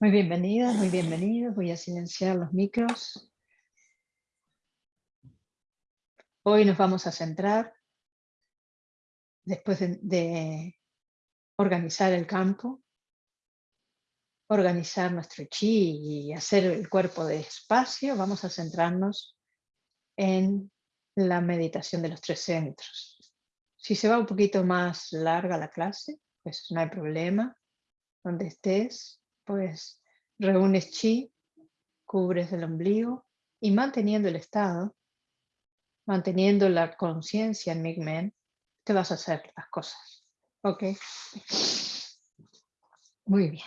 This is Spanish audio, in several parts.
Muy bienvenidas, muy bienvenidos. Voy a silenciar los micros. Hoy nos vamos a centrar, después de, organizar el campo, organizar nuestro chi y hacer el cuerpo de espacio, vamos a centrarnos en la meditación de los tres centros. Si se va un poquito más larga la clase, pues no hay problema. Donde estés, pues reúnes chi, cubres el ombligo y manteniendo el estado, manteniendo la conciencia en Migmen, te vas a hacer las cosas. ¿Ok? Muy bien.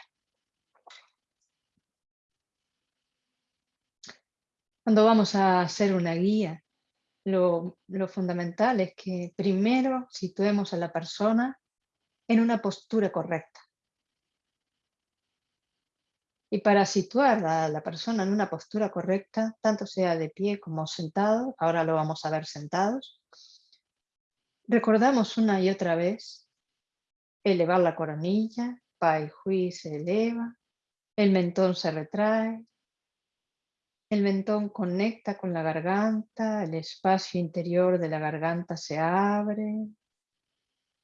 Cuando vamos a hacer una guía, lo, lo fundamental es que primero situemos a la persona en una postura correcta. Y para situar a la persona en una postura correcta, tanto sea de pie como sentado, ahora lo vamos a ver sentados, recordamos una y otra vez elevar la coronilla, Pai Hui se eleva, el mentón se retrae, el mentón conecta con la garganta, el espacio interior de la garganta se abre,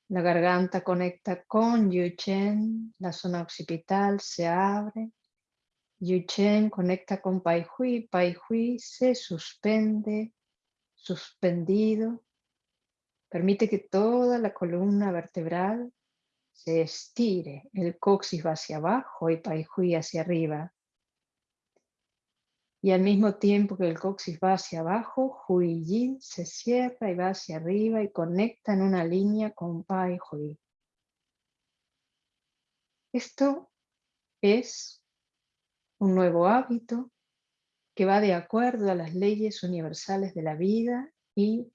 la garganta conecta con Yu Chen, la zona occipital se abre, Yu Chen conecta con Pai Hui, Pai Hui se suspende, suspendido. Permite que toda la columna vertebral se estire, el coxis va hacia abajo y Pai Hui hacia arriba. Y al mismo tiempo que el coxis va hacia abajo, Hui Yin se cierra y va hacia arriba y conecta en una línea con Pai Hui. Esto es un nuevo hábito que va de acuerdo a las leyes universales de la vida y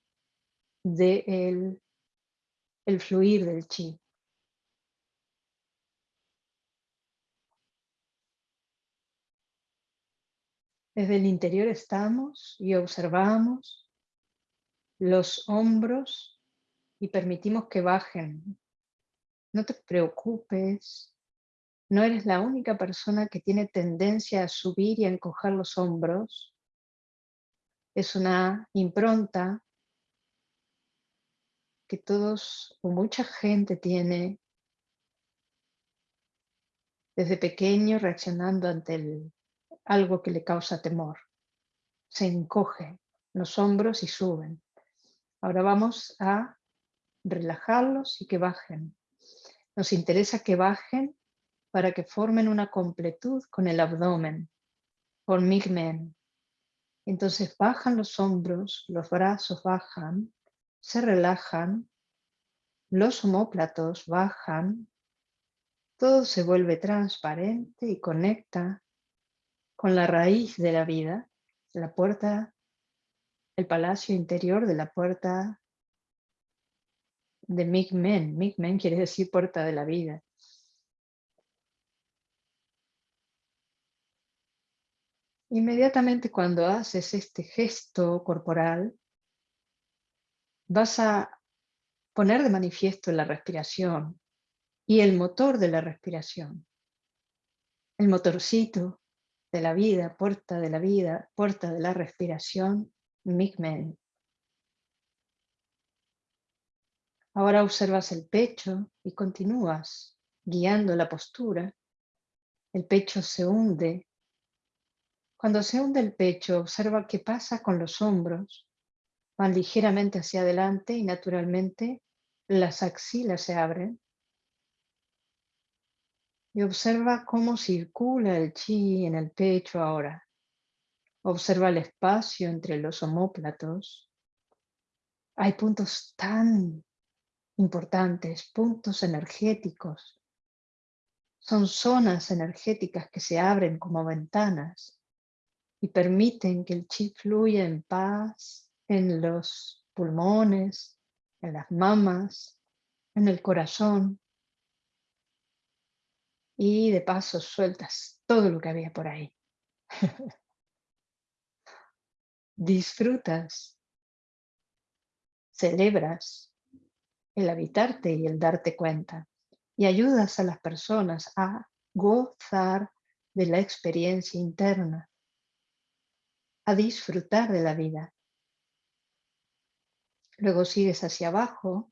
del el fluir del chi. Desde el interior estamos y observamos los hombros y permitimos que bajen. No te preocupes no eres la única persona que tiene tendencia a subir y a encoger los hombros. Es una impronta que todos o mucha gente tiene desde pequeño reaccionando ante algo que le causa temor. Se encoge los hombros y suben. Ahora vamos a relajarlos y que bajen. Nos interesa que bajen para que formen una completud con el abdomen, por Migmen. Entonces bajan los hombros, los brazos bajan, se relajan, los homóplatos bajan, todo se vuelve transparente y conecta con la raíz de la vida, la puerta, el palacio interior de la puerta de Migmen. Migmen quiere decir puerta de la vida. Inmediatamente cuando haces este gesto corporal, vas a poner de manifiesto la respiración y el motor de la respiración. El motorcito de la vida, puerta de la vida, puerta de la respiración, Migmen. Ahora observas el pecho y continúas guiando la postura. El pecho se hunde cuando se hunde el pecho, observa qué pasa con los hombros. Van ligeramente hacia adelante y naturalmente las axilas se abren. Y observa cómo circula el chi en el pecho ahora. Observa el espacio entre los homóplatos. Hay puntos tan importantes, puntos energéticos. Son zonas energéticas que se abren como ventanas y permiten que el chi fluya en paz en los pulmones, en las mamas, en el corazón. Y de paso sueltas todo lo que había por ahí. Disfrutas, celebras el habitarte y el darte cuenta y ayudas a las personas a gozar de la experiencia interna, a disfrutar de la vida. Luego sigues hacia abajo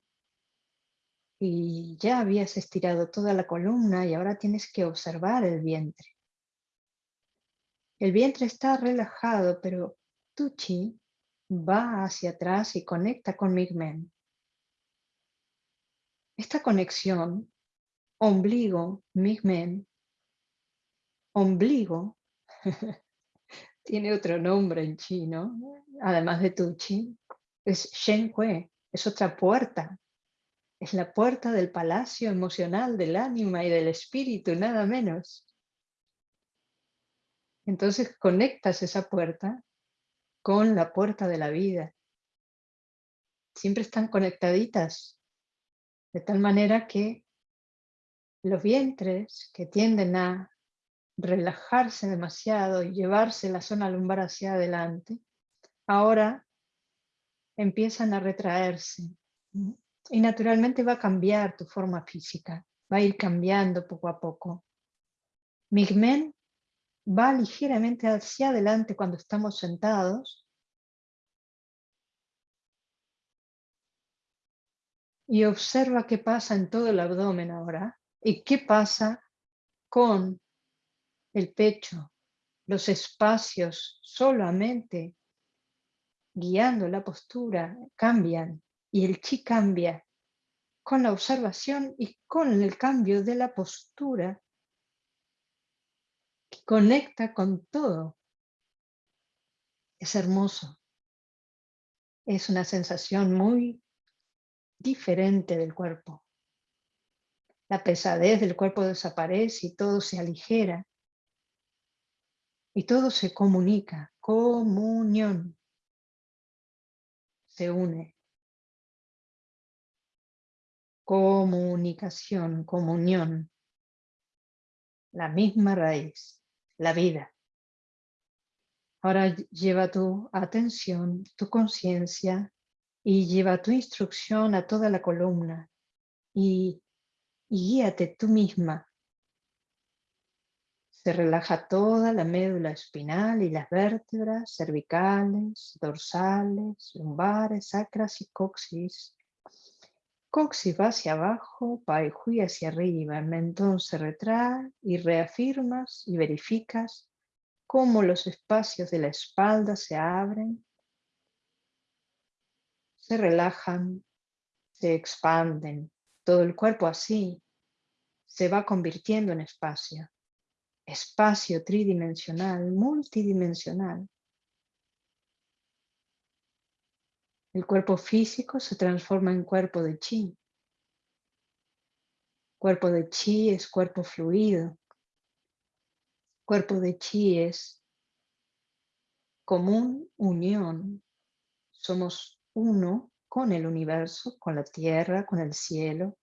y ya habías estirado toda la columna y ahora tienes que observar el vientre. El vientre está relajado, pero tu chi va hacia atrás y conecta con Migmen. Esta conexión, ombligo, Migmen, ombligo, tiene otro nombre en chino, además de tu chi, es Shen Kue, es otra puerta. Es la puerta del palacio emocional del ánima y del espíritu, nada menos. Entonces conectas esa puerta con la puerta de la vida. Siempre están conectaditas, de tal manera que los vientres que tienden a relajarse demasiado y llevarse la zona lumbar hacia adelante, ahora empiezan a retraerse. Y naturalmente va a cambiar tu forma física, va a ir cambiando poco a poco. Migmen va ligeramente hacia adelante cuando estamos sentados. Y observa qué pasa en todo el abdomen ahora y qué pasa con el pecho, los espacios solamente guiando la postura cambian y el chi cambia con la observación y con el cambio de la postura conecta con todo. Es hermoso. Es una sensación muy diferente del cuerpo. La pesadez del cuerpo desaparece y todo se aligera. Y todo se comunica. Comunión. Se une. Comunicación, comunión. La misma raíz la vida. Ahora lleva tu atención, tu conciencia y lleva tu instrucción a toda la columna y, guíate tú misma. Se relaja toda la médula espinal y las vértebras cervicales, dorsales, lumbares, sacras y coxis. Coxis va hacia abajo, Hui hacia arriba, el mentón se retrae y reafirmas y verificas cómo los espacios de la espalda se abren, se relajan, se expanden. Todo el cuerpo así se va convirtiendo en espacio. Espacio tridimensional, multidimensional. El cuerpo físico se transforma en cuerpo de chi. Cuerpo de chi es cuerpo fluido. Cuerpo de chi es común unión. Somos uno con el universo, con la tierra, con el cielo.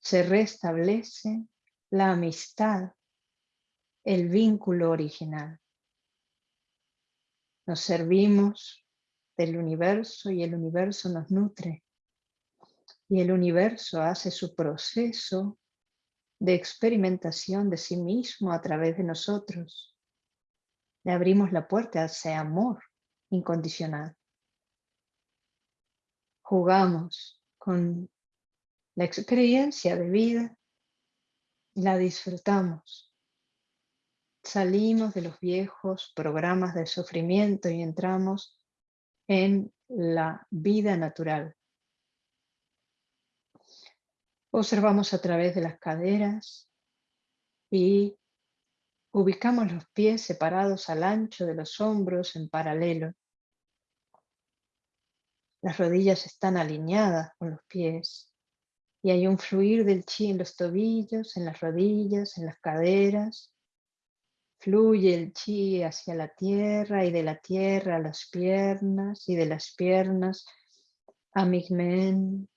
Se restablece la amistad, el vínculo original. Nos servimos del universo y el universo nos nutre. Y el universo hace su proceso de experimentación de sí mismo a través de nosotros. Le abrimos la puerta ese amor incondicional. Jugamos con la experiencia de vida la disfrutamos. Salimos de los viejos programas de sufrimiento y entramos en la vida natural. Observamos a través de las caderas y ubicamos los pies separados al ancho de los hombros en paralelo. Las rodillas están alineadas con los pies y hay un fluir del chi en los tobillos, en las rodillas, en las caderas Fluye el chi hacia la tierra y de la tierra a las piernas y de las piernas a Migmen,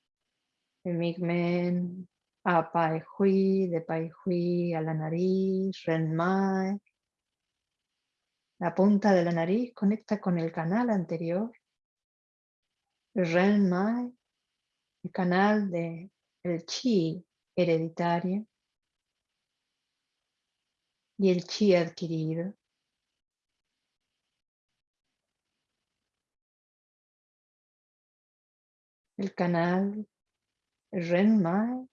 Migmen a Pai Hui, de Pai Hui a la nariz, Renmai. La punta de la nariz conecta con el canal anterior, Renmai, el canal de el chi hereditario y el chi adquirido. El canal Renmai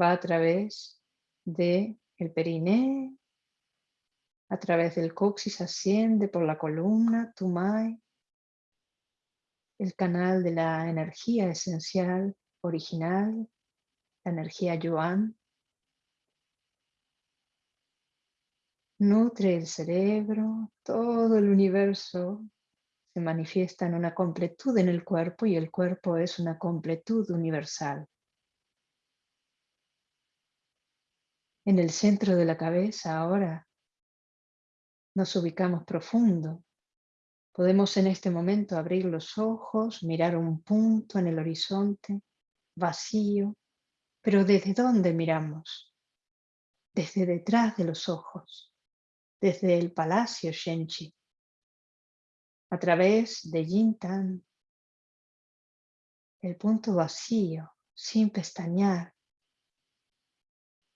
va a través de el periné, a través del coxis asciende por la columna Tumai, el canal de la energía esencial original, la energía Yuan, nutre el cerebro, todo el universo se manifiesta en una completud en el cuerpo y el cuerpo es una completud universal. En el centro de la cabeza ahora nos ubicamos profundo. Podemos en este momento abrir los ojos, mirar un punto en el horizonte, vacío, pero ¿desde dónde miramos? Desde detrás de los ojos, desde el palacio Shenchi, a través de Yintan, el punto vacío, sin pestañear,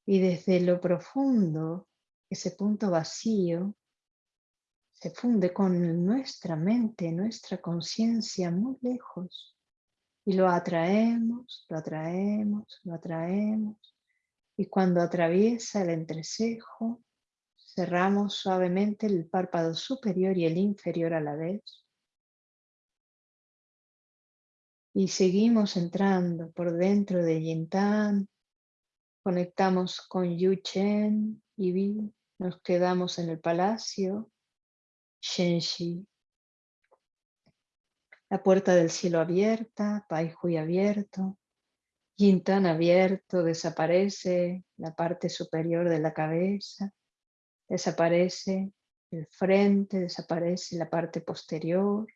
y desde lo profundo, ese punto vacío se funde con nuestra mente, nuestra conciencia muy lejos. Y lo atraemos, lo atraemos, lo atraemos. Y cuando atraviesa el entrecejo, cerramos suavemente el párpado superior y el inferior a la vez. Y seguimos entrando por dentro de Yintan, conectamos con Yu Chen y Vi, nos quedamos en el palacio Shenxi. La puerta del cielo abierta, Pai Hui abierto, Yintan abierto, desaparece la parte superior de la cabeza, desaparece el frente, desaparece la parte posterior.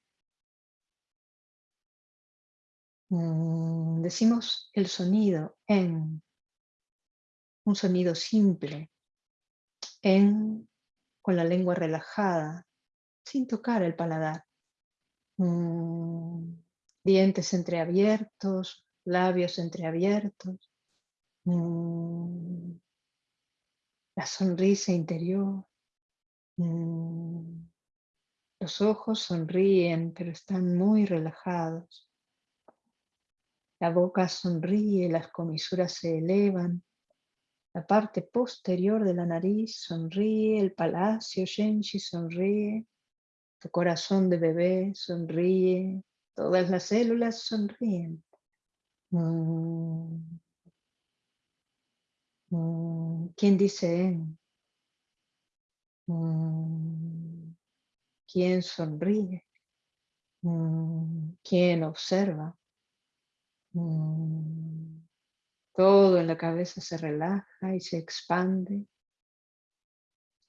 Mm, decimos el sonido en, un sonido simple, en, con la lengua relajada, sin tocar el paladar. Mm, dientes entreabiertos, labios entreabiertos. Mm, la sonrisa interior. Mm, los ojos sonríen, pero están muy relajados. La boca sonríe, las comisuras se elevan. La parte posterior de la nariz sonríe, el palacio Shenshi sonríe. Tu corazón de bebé sonríe, todas las células sonríen. Mm. Mm. ¿Quién dice mm. ¿Quién sonríe? ¿Quién observa? Todo en la cabeza se relaja y se expande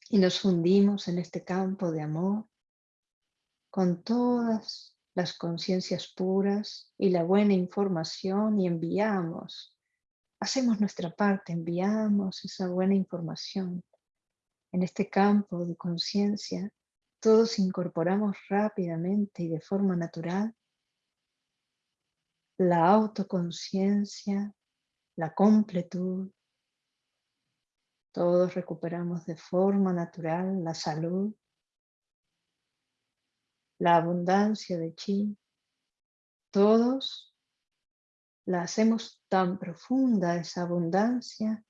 y nos fundimos en este campo de amor con todas las conciencias puras y la buena información y enviamos, hacemos nuestra parte, enviamos esa buena información. En este campo de conciencia, todos incorporamos rápidamente y de forma natural la autoconciencia, la completud. Todos recuperamos de forma natural la salud, la abundancia de chi, todos la hacemos tan profunda esa abundancia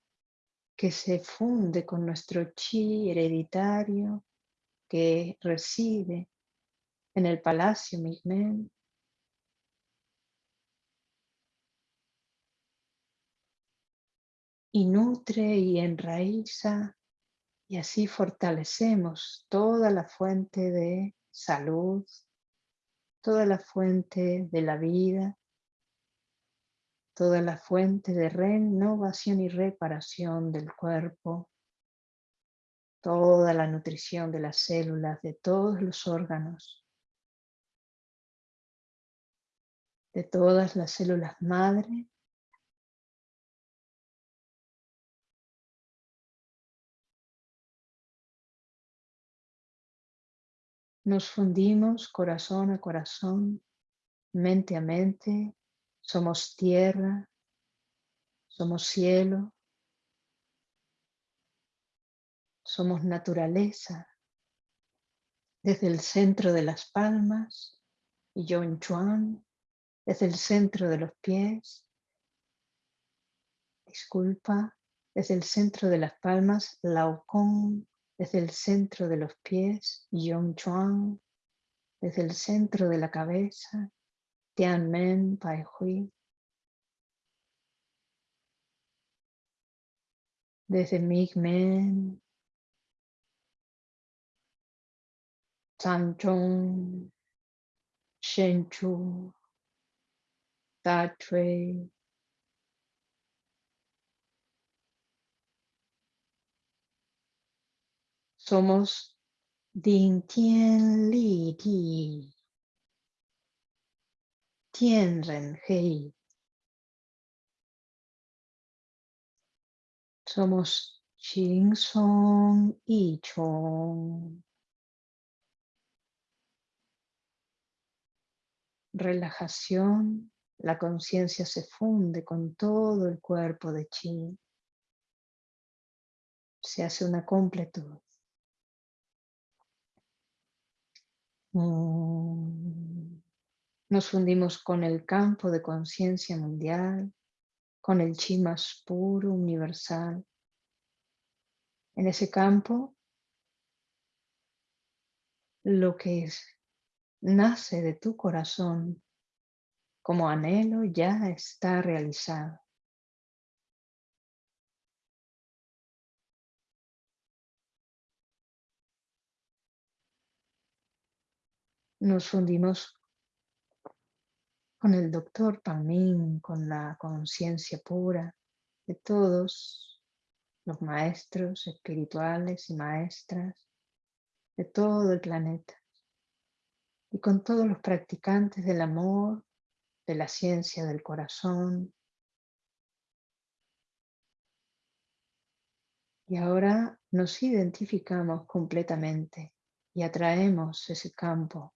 que se funde con nuestro chi hereditario que reside en el palacio Migmen. Y nutre y enraiza y así fortalecemos toda la fuente de salud, toda la fuente de la vida, toda la fuente de renovación y reparación del cuerpo, toda la nutrición de las células, de todos los órganos, de todas las células madre Nos fundimos corazón a corazón, mente a mente, somos tierra, somos cielo, Somos naturaleza. Desde el centro de las palmas, Yon Chuan, desde el centro de los pies, disculpa, desde el centro de las palmas, Lao Kong, desde el centro de los pies, Yong Chuan, desde el centro de la cabeza, Tianmen Pai Hui, desde Migmen, Chan Chong, Shen Somos Ding Tian Li Ti. Tien Ren Hei. Somos Ching Song y Chong. Relajación, la conciencia se funde con todo el cuerpo de Chi. Se hace una completud. Mm. Nos fundimos con el campo de conciencia mundial, con el chi más puro, universal. En ese campo, lo que es, nace de tu corazón como anhelo ya está realizado. Nos fundimos con el doctor Pamín, con la conciencia pura de todos los maestros espirituales y maestras de todo el planeta y con todos los practicantes del amor, de la ciencia del corazón. Y ahora nos identificamos completamente y atraemos ese campo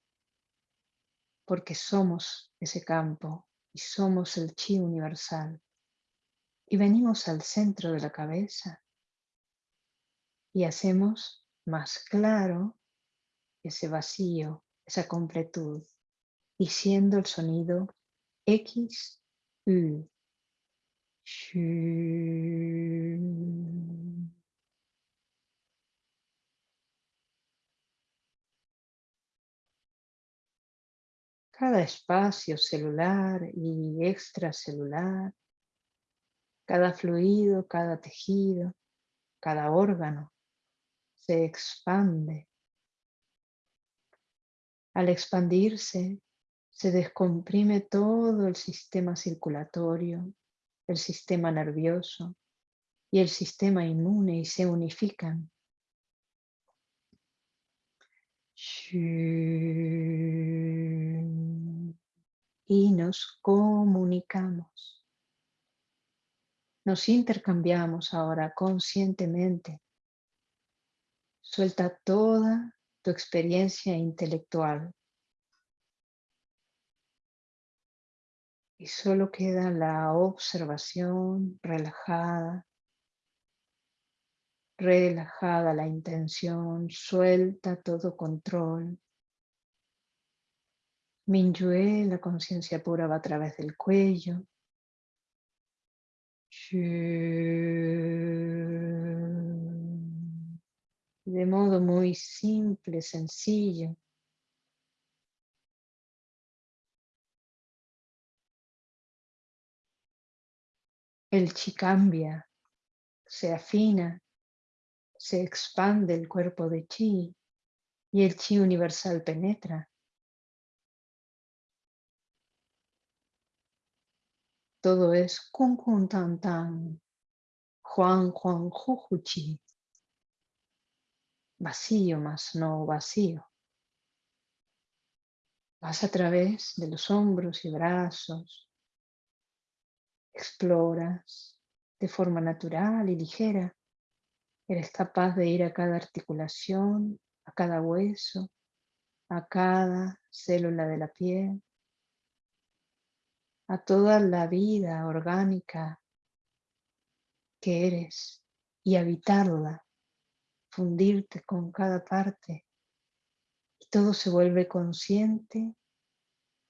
porque somos ese campo y somos el chi universal. Y venimos al centro de la cabeza y hacemos más claro ese vacío, esa completud, diciendo el sonido X, U. cada espacio celular y extracelular, cada fluido, cada tejido, cada órgano se expande. Al expandirse, se descomprime todo el sistema circulatorio, el sistema nervioso y el sistema inmune y se unifican y nos comunicamos. Nos intercambiamos ahora conscientemente. Suelta toda tu experiencia intelectual. Y solo queda la observación relajada relajada la intención, suelta todo control. Minyue, la conciencia pura va a través del cuello. De modo muy simple, sencillo. El chi cambia, se afina, se expande el cuerpo de chi y el chi universal penetra. Todo es kun tan tan, juan juan ju chi. Vacío más no vacío. Vas a través de los hombros y brazos. Exploras de forma natural y ligera Eres capaz de ir a cada articulación, a cada hueso, a cada célula de la piel, a toda la vida orgánica que eres y habitarla fundirte con cada parte y todo se vuelve consciente,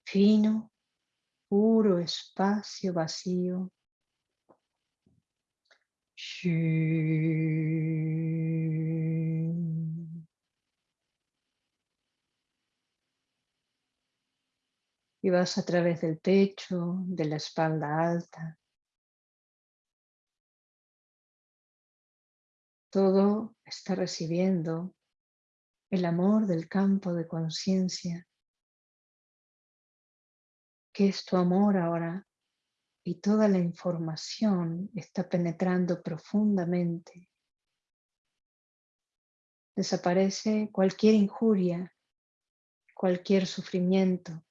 fino, puro espacio vacío. Y vas a través del pecho, de la espalda alta. Todo está recibiendo el amor del campo de conciencia, que es tu amor ahora, y toda la información está penetrando profundamente. Desaparece cualquier injuria, cualquier sufrimiento.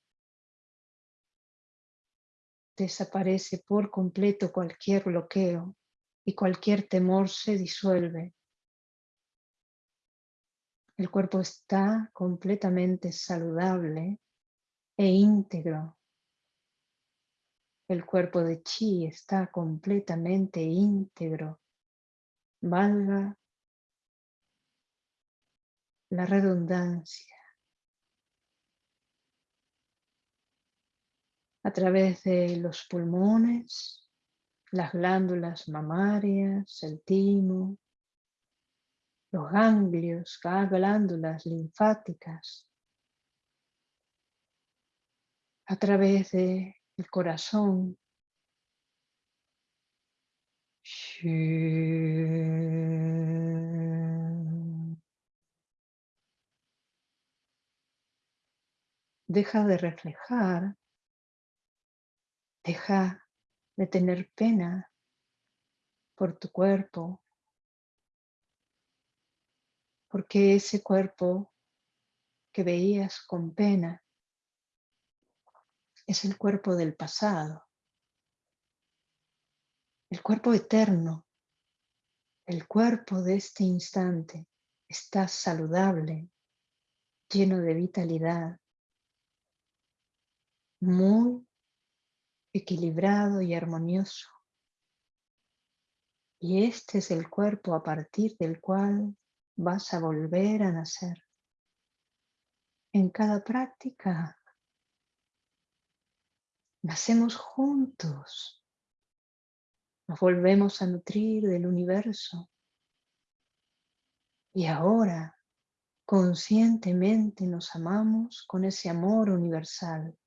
Desaparece por completo cualquier bloqueo y cualquier temor se disuelve. El cuerpo está completamente saludable e íntegro. El cuerpo de chi está completamente íntegro. Valga la redundancia. A través de los pulmones, las glándulas mamarias, el timo, los ganglios, glándulas linfáticas, a través del corazón. Deja de reflejar, deja de tener pena por tu cuerpo, porque ese cuerpo que veías con pena es el cuerpo del pasado, el cuerpo eterno, el cuerpo de este instante está saludable, lleno de vitalidad, muy equilibrado y armonioso. Y este es el cuerpo a partir del cual vas a volver a nacer. En cada práctica nacemos juntos, nos volvemos a nutrir del universo y ahora conscientemente nos amamos con ese amor universal.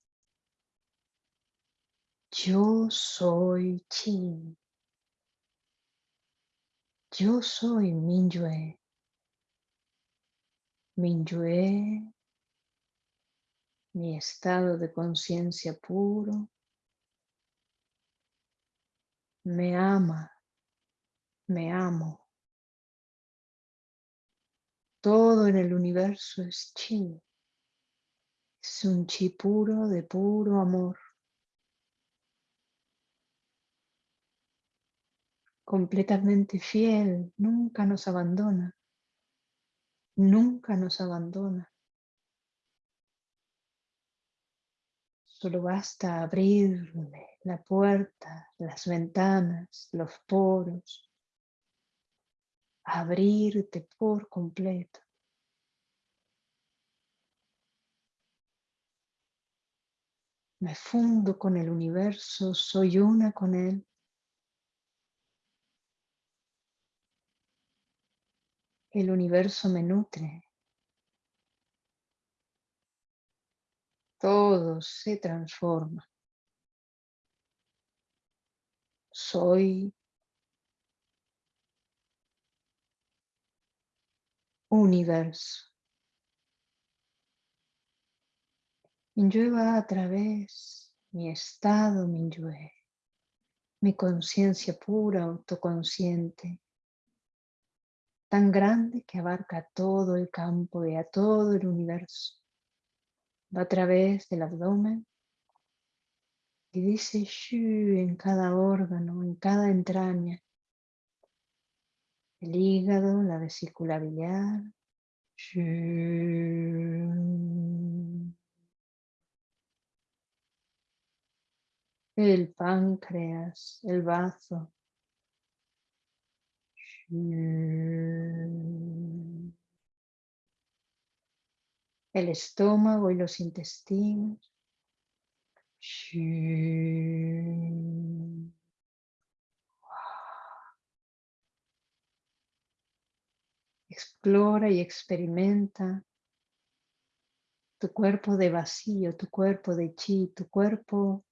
Yo soy Chi. Yo soy Minyue. Minyue, mi estado de conciencia puro, me ama, me amo. Todo en el universo es chi. Es un chi puro de puro amor. Completamente fiel, nunca nos abandona nunca nos abandona. Solo basta abrirle la puerta, las ventanas, los poros, abrirte por completo. Me fundo con el universo, soy una con él. El universo me nutre. Todo se transforma. Soy universo. Minyue va a través mi estado Minyue, mi conciencia pura, autoconsciente, tan grande que abarca todo el campo y a todo el universo. Va a través del abdomen y dice en cada órgano, en cada entraña. El hígado, la vesícula biliar. El páncreas, el bazo. El estómago y los intestinos. Explora y experimenta tu cuerpo de vacío, tu cuerpo de chi, tu cuerpo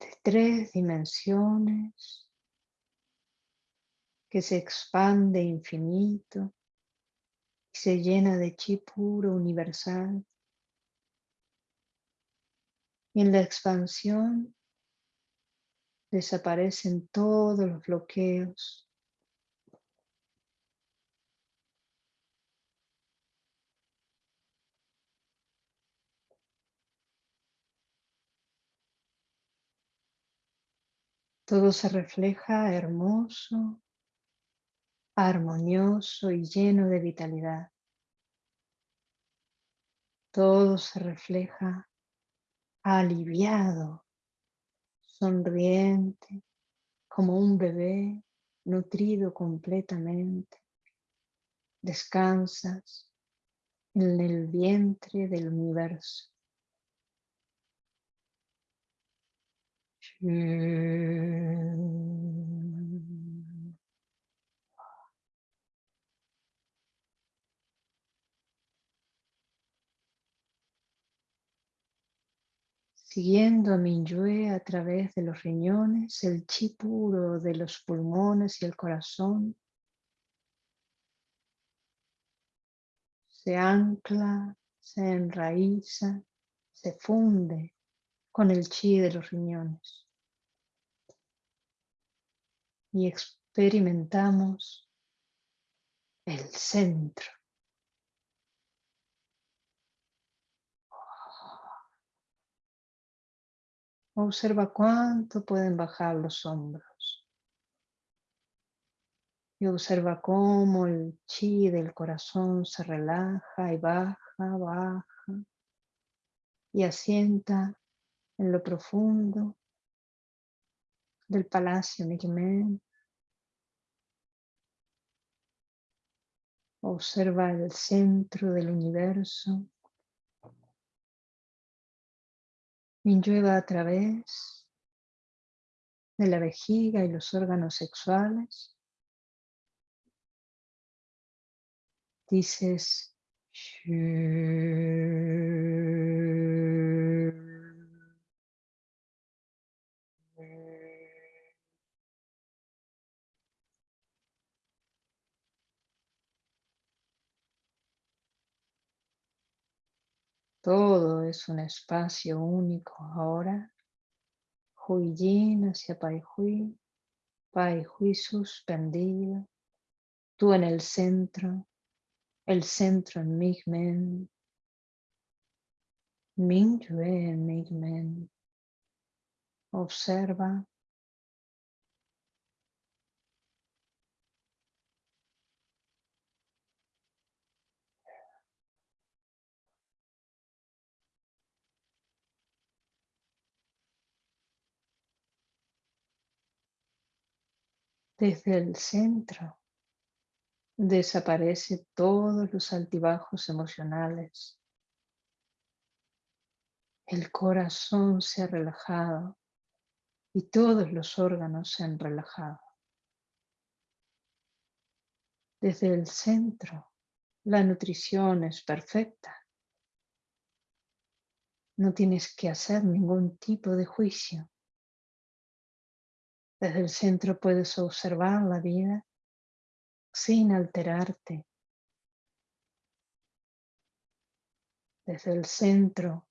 de tres dimensiones que se expande infinito y se llena de chi puro universal. Y en la expansión desaparecen todos los bloqueos, Todo se refleja hermoso, armonioso y lleno de vitalidad. Todo se refleja aliviado, sonriente, como un bebé nutrido completamente. Descansas en el vientre del universo. Siguiendo a Minyue a través de los riñones, el chi puro de los pulmones y el corazón se ancla, se enraiza, se funde con el chi de los riñones y experimentamos el centro. Observa cuánto pueden bajar los hombros. Y observa cómo el chi del corazón se relaja y baja, baja y asienta en lo profundo del palacio Migmen. Observa el centro del universo. Minyue a través de la vejiga y los órganos sexuales. Dices Todo es un espacio único ahora. Hui Yin hacia Pai Hui. Pai Hui suspendido. Tú en el centro. El centro en Migmen. Yue en Migmen. Observa Desde el centro desaparece todos los altibajos emocionales. El corazón se ha relajado y todos los órganos se han relajado. Desde el centro la nutrición es perfecta. No tienes que hacer ningún tipo de juicio. Desde el centro puedes observar la vida sin alterarte. Desde el centro,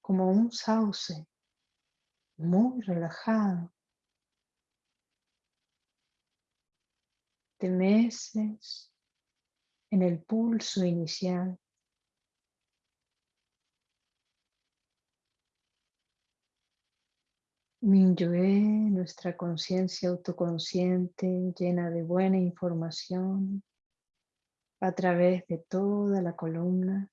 como un sauce, muy relajado. Te meces en el pulso inicial Minyue, nuestra conciencia autoconsciente llena de buena información a través de toda la columna.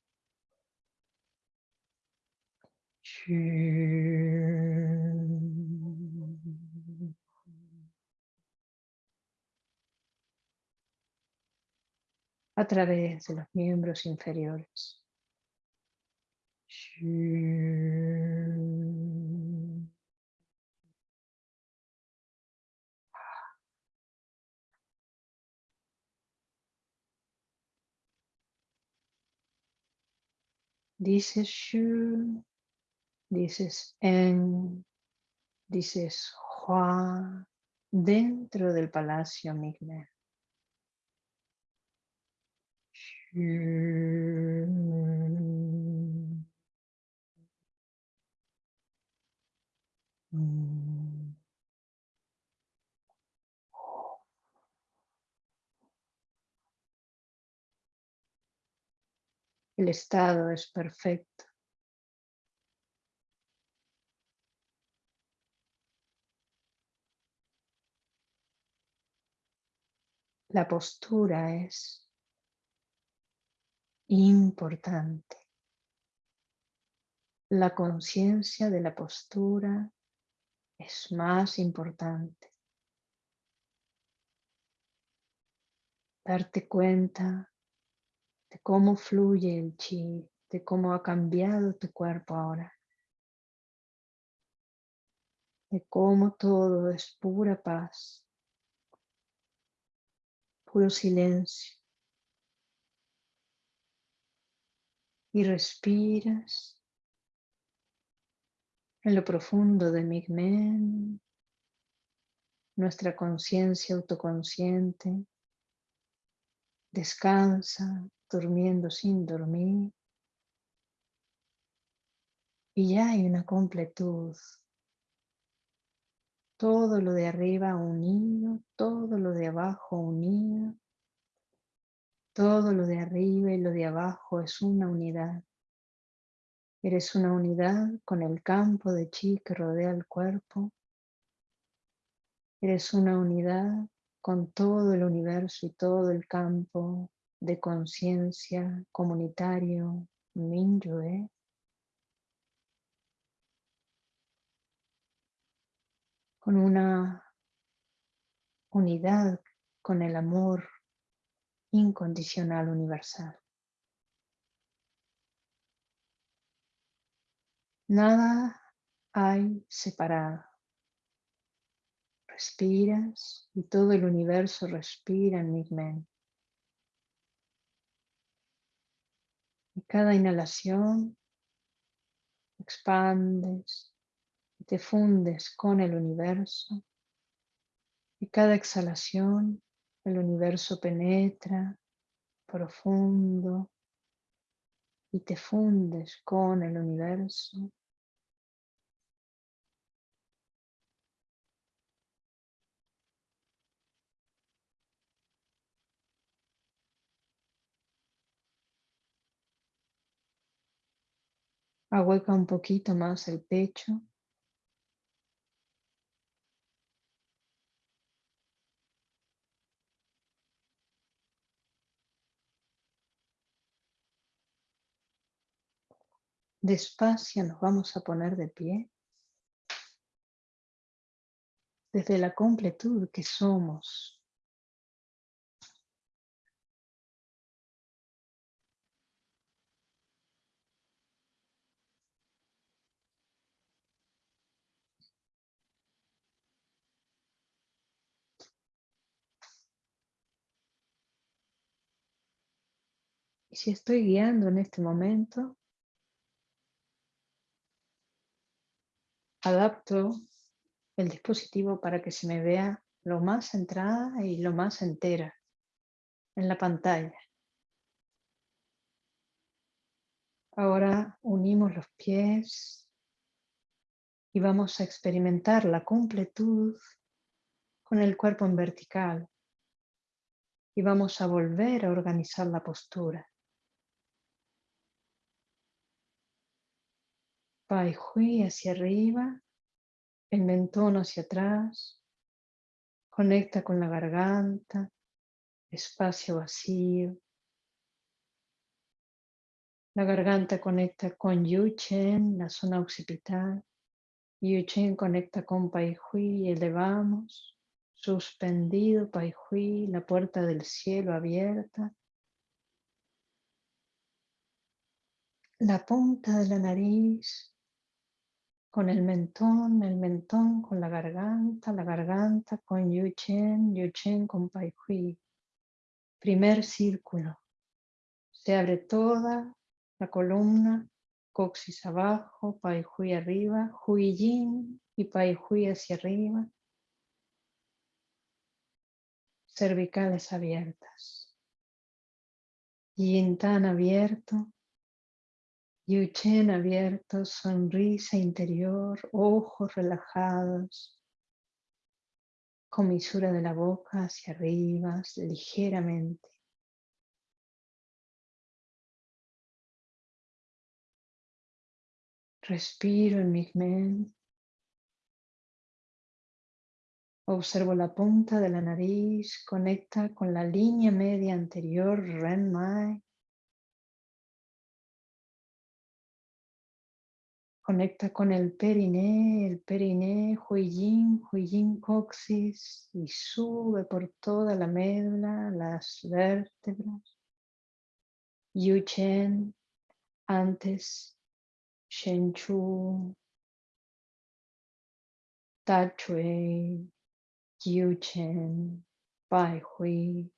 a través de los miembros inferiores. Dices shu, dices en, dices hua, dentro del palacio Migme. El estado es perfecto. La postura es importante. La conciencia de la postura es más importante. Darte cuenta de cómo fluye el chi, de cómo ha cambiado tu cuerpo ahora, de cómo todo es pura paz, puro silencio. Y respiras en lo profundo de Migmen, nuestra conciencia autoconsciente, descansa durmiendo sin dormir. Y ya hay una completud. Todo lo de arriba unido, todo lo de abajo unido. Todo lo de arriba y lo de abajo es una unidad. Eres una unidad con el campo de chi que rodea el cuerpo. Eres una unidad con todo el universo y todo el campo de conciencia comunitario Minyue con una unidad con el amor incondicional universal. Nada hay separado. Respiras y todo el universo respira en mi mente. Y cada inhalación expandes y te fundes con el universo. Y cada exhalación el universo penetra profundo y te fundes con el universo. Ahueca un poquito más el pecho. Despacio nos vamos a poner de pie. Desde la completud que somos. Y si estoy guiando en este momento, adapto el dispositivo para que se me vea lo más centrada y lo más entera en la pantalla. Ahora unimos los pies y vamos a experimentar la completud con el cuerpo en vertical. Y vamos a volver a organizar la postura. Pai Hui hacia arriba, el mentón hacia atrás, conecta con la garganta, espacio vacío. La garganta conecta con Yu Chen, la zona occipital. Yu Chen conecta con Pai Hui, elevamos, suspendido Pai Hui, la puerta del cielo abierta. La punta de la nariz con el mentón, el mentón con la garganta, la garganta con Yuchen, Yuchen con Pai Hui. Primer círculo. Se abre toda la columna, coxis abajo, Pai Hui arriba, Hui Yin y Pai Hui hacia arriba. Cervicales abiertas. Yin tan abierto, Yuchen abierto, sonrisa interior, ojos relajados, comisura de la boca hacia arriba, ligeramente. Respiro en mi mente. Observo la punta de la nariz, conecta con la línea media anterior, Renmai. Conecta con el periné, el periné, Huiyin, Huiyin coxis y sube por toda la médula, las vértebras. Yu-Chen, antes Shen-Chu, Ta-Chui, Yu-Chen, Pai Hui,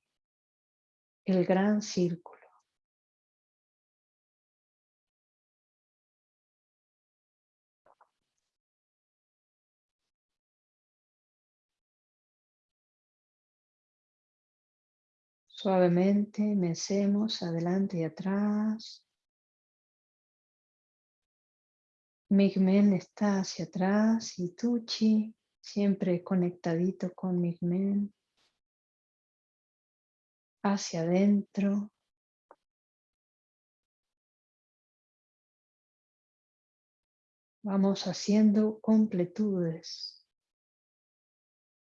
el gran círculo. Suavemente mecemos adelante y atrás. Migmen está hacia atrás y Tuchi siempre conectadito con Migmen. Hacia adentro. Vamos haciendo completudes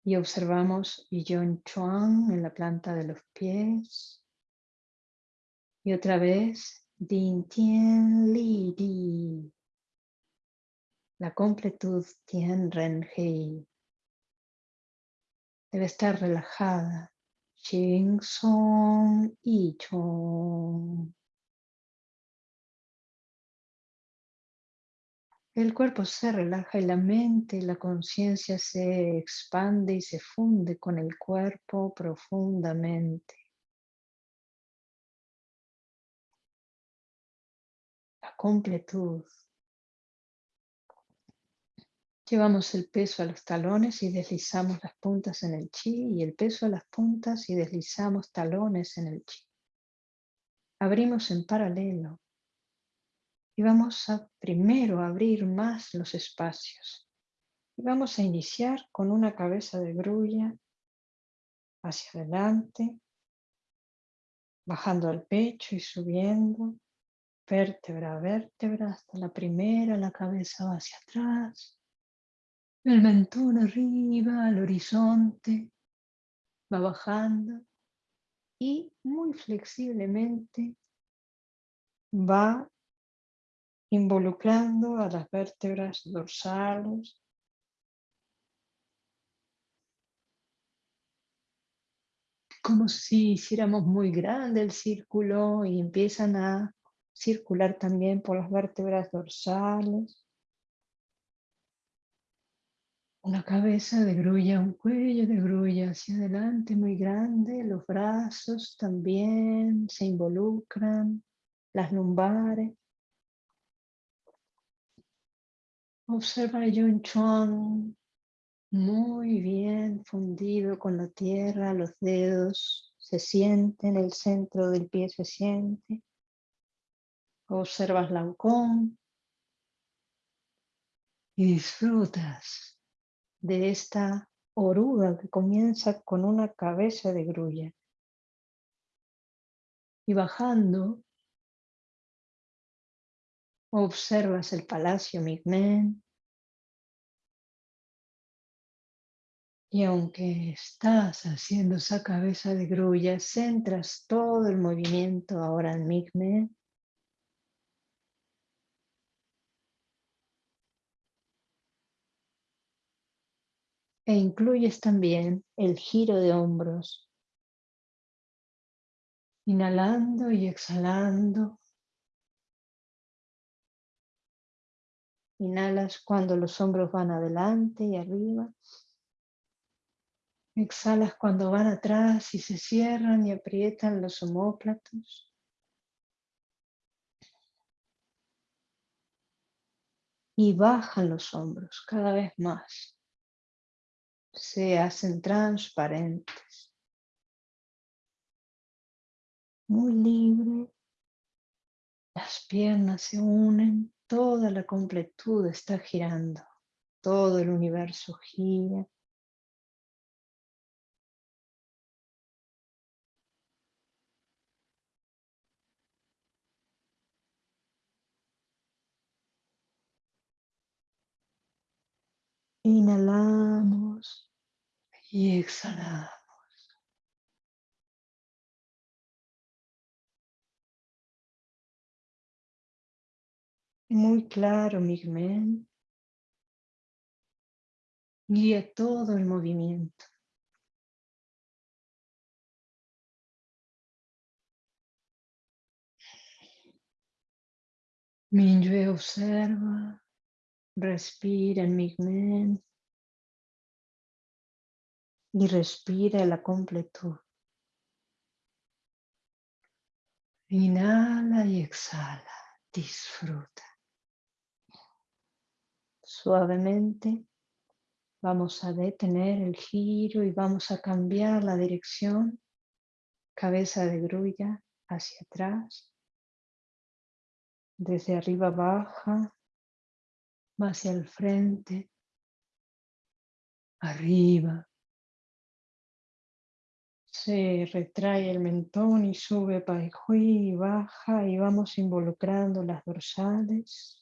y observamos Yon Chuan en la planta de los pies. Y otra vez Din Tien Li Di. La completud Tien Ren Hei. Debe estar relajada. Xing Song y Chong. El cuerpo se relaja y la mente y la conciencia se expande y se funde con el cuerpo profundamente. La completud. Llevamos el peso a los talones y deslizamos las puntas en el chi y el peso a las puntas y deslizamos talones en el chi. Abrimos en paralelo y vamos a primero abrir más los espacios. Y vamos a iniciar con una cabeza de grulla hacia adelante, bajando al pecho y subiendo, vértebra a vértebra, hasta la primera, la cabeza va hacia atrás, el mentón arriba, al horizonte, va bajando y muy flexiblemente va involucrando a las vértebras dorsales. Como si hiciéramos muy grande el círculo y empiezan a circular también por las vértebras dorsales. Una cabeza de grulla, un cuello de grulla hacia adelante muy grande, los brazos también se involucran, las lumbares. Observa el Yun Chuan muy bien fundido con la tierra, los dedos se sienten, el centro del pie se siente. Observas la Lancón y disfrutas de esta oruga que comienza con una cabeza de grulla. Y bajando Observas el palacio Migmen. Y aunque estás haciendo esa cabeza de grulla, centras todo el movimiento ahora en Migmen. E incluyes también el giro de hombros. Inhalando y exhalando Inhalas cuando los hombros van adelante y arriba. Exhalas cuando van atrás y se cierran y aprietan los homóplatos. Y bajan los hombros cada vez más. Se hacen transparentes. Muy libre. Las piernas se unen, toda la completud está girando, todo el universo gira. Inhalamos y exhalamos. Muy claro, Migmen. Guía todo el movimiento. Minyue observa, respira en Migmen y respira la completud. Inhala y exhala, disfruta. Suavemente vamos a detener el giro y vamos a cambiar la dirección. Cabeza de grulla hacia atrás. Desde arriba baja, hacia el frente, arriba. Se retrae el mentón y sube para y baja y vamos involucrando las dorsales.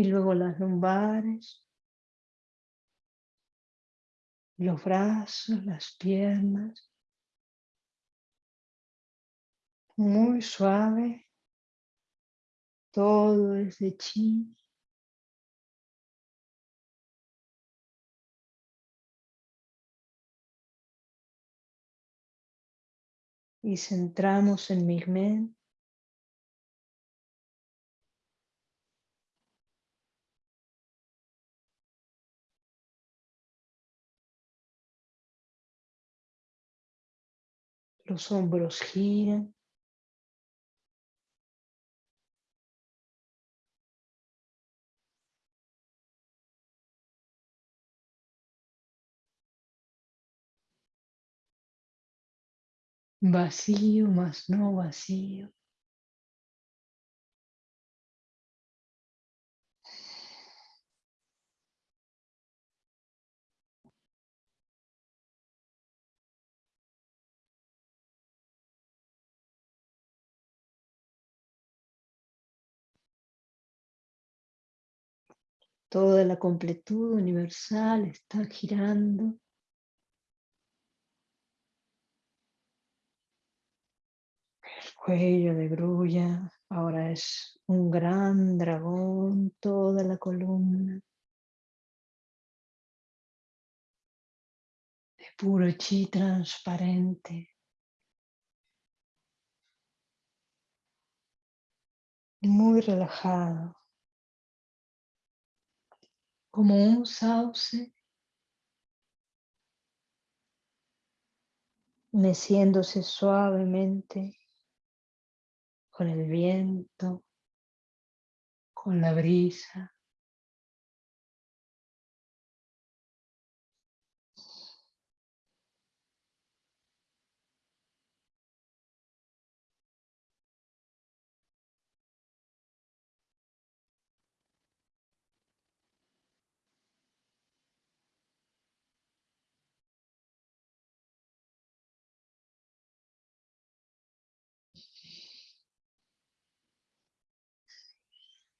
Y luego las lumbares, los brazos, las piernas. Muy suave, todo es de chi. Y centramos en mi mente Los hombros giran. Vacío más no vacío. Toda la completud universal está girando. El cuello de grulla ahora es un gran dragón, toda la columna. De puro chi transparente. Muy relajado como un sauce meciéndose suavemente con el viento, con la brisa.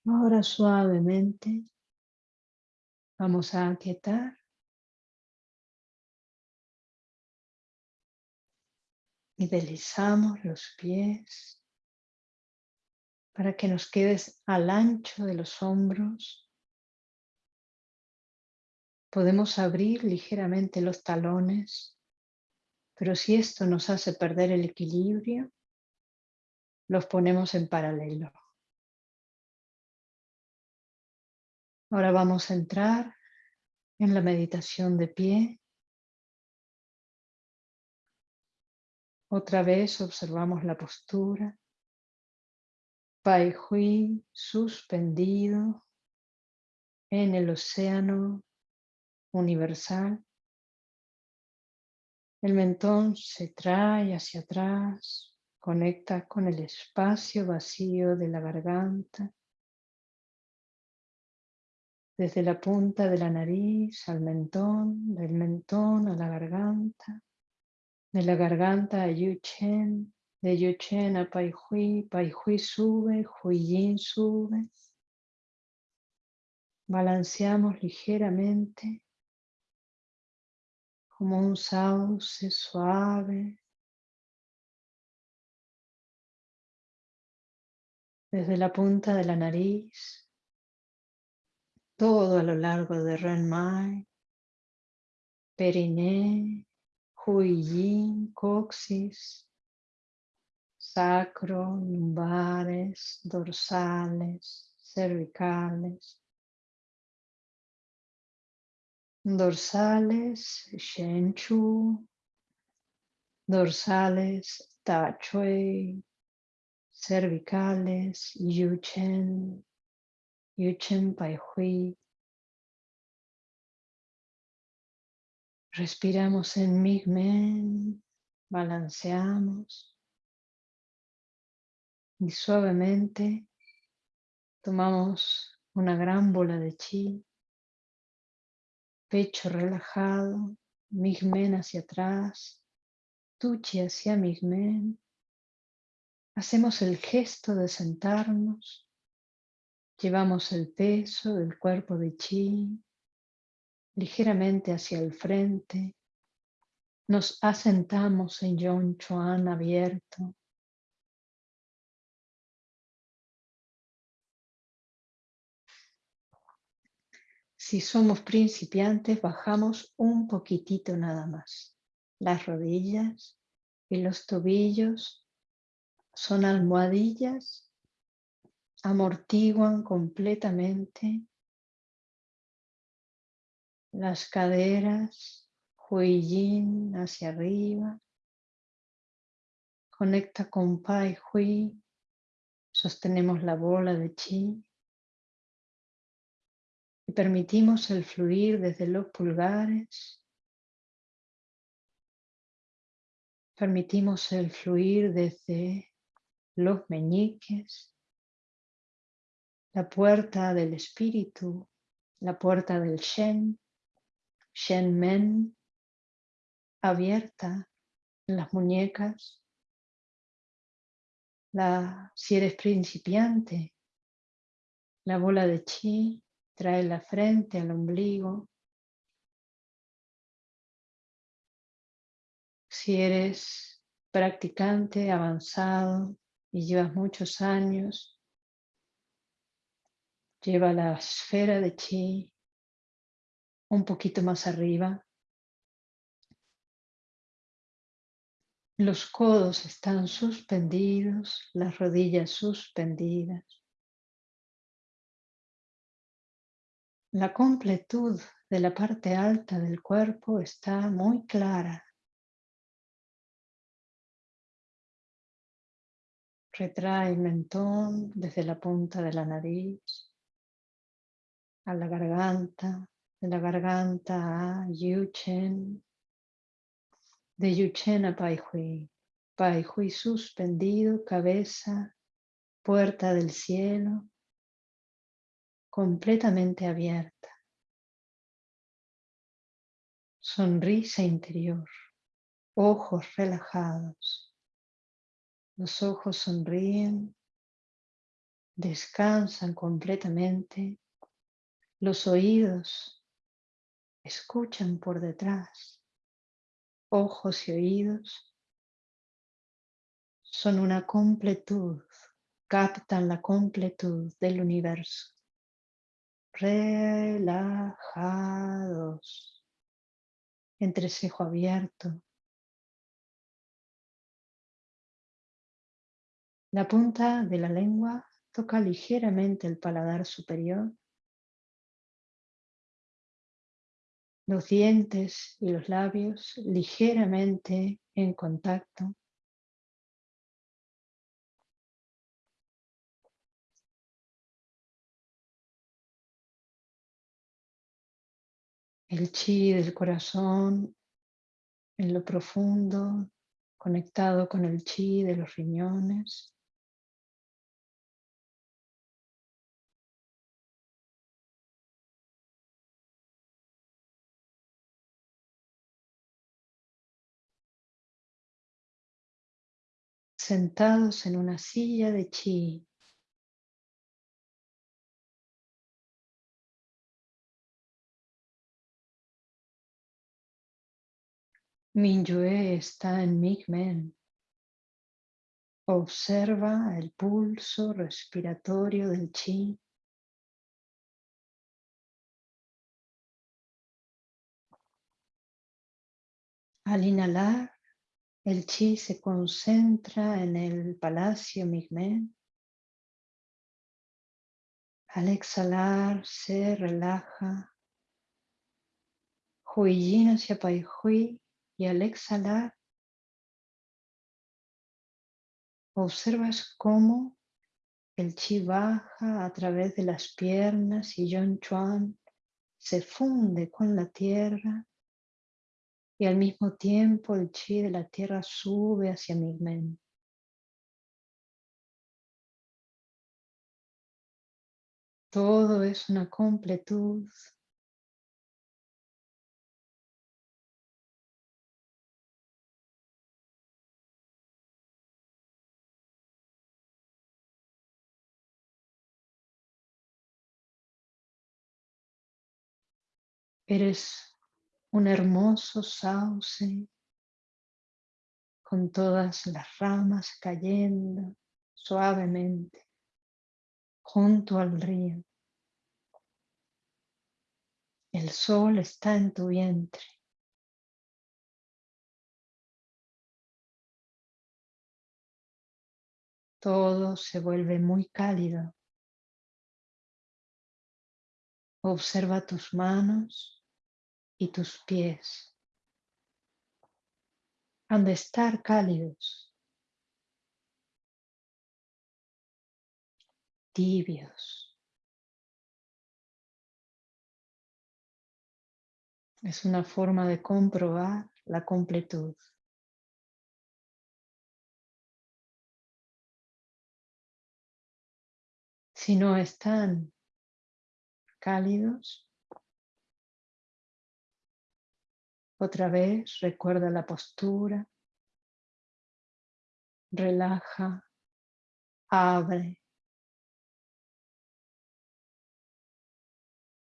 Ahora suavemente vamos a aquietar y deslizamos los pies para que nos quedes al ancho de los hombros. Podemos abrir ligeramente los talones Pero si esto nos hace perder el equilibrio, los ponemos en paralelo. Ahora vamos a entrar en la meditación de pie. Otra vez observamos la postura. Pai Hui suspendido en el océano universal. El mentón se trae hacia atrás, conecta con el espacio vacío de la garganta. Desde la punta de la nariz al mentón, del mentón a la garganta, de la garganta a Yu-Chen, de Yu-Chen a Pai Hui, Pai sube, Hui Yin sube. Balanceamos ligeramente como un sauce suave. Desde la punta de la nariz, todo a lo largo de Renmai, periné, Huiyin, coxis, sacro, lumbares, dorsales, cervicales, dorsales, Shenchu, dorsales, Tachui, cervicales, Yuchen, Yuchen Pai Hui. Respiramos en Migmen, balanceamos y suavemente tomamos una gran bola de chi pecho relajado, Migmen hacia atrás, Tuchi hacia Migmen. Hacemos el gesto de sentarnos, llevamos el peso del cuerpo de Chi ligeramente hacia el frente, nos asentamos en Yon Chuan abierto, Si somos principiantes, bajamos un poquitito nada más. Las rodillas y los tobillos son almohadillas, amortiguan completamente las caderas, Hui hacia arriba, conecta con Pai Hui, sostenemos la bola de Chi y permitimos el fluir desde los pulgares. Permitimos el fluir desde los meñiques, la puerta del espíritu, la puerta del Shen, Shen Men, abierta en las muñecas. La, si eres principiante, la bola de chi Trae la frente al ombligo. Si eres practicante avanzado y llevas muchos años, lleva la esfera de chi un poquito más arriba. Los codos están suspendidos, las rodillas suspendidas. La completud de la parte alta del cuerpo está muy clara. Retrae el mentón desde la punta de la nariz a la garganta, de la garganta a Yuchen, de Yuchen a Pai Hui. Suspendido, cabeza, puerta del cielo, completamente abierta. Sonrisa interior, ojos relajados. Los ojos sonríen, descansan completamente. Los oídos escuchan por detrás. Ojos y oídos son una completud, captan la completud del universo. Relajados, entrecejo abierto. La punta de la lengua toca ligeramente el paladar superior Los dientes y los labios ligeramente en contacto. el chi del corazón en lo profundo, conectado con el chi de los riñones. Sentados en una silla de chi, Minyue está en Migmen. Observa el pulso respiratorio del chi. Al inhalar, el chi se concentra en el palacio Migmen. Al exhalar, se relaja. Huiyin hacia Pai Hui y al exhalar, observas cómo el chi baja a través de las piernas y Yon Chuan se funde con la tierra y al mismo tiempo el chi de la tierra sube hacia Migmen. Todo es una completud Eres un hermoso sauce con todas las ramas cayendo suavemente junto al río. El sol está en tu vientre. Todo se vuelve muy cálido. Observa tus manos y tus pies han de estar cálidos, tibios. Es una forma de comprobar la completud. Si no están cálidos, Otra vez recuerda la postura, relaja, abre.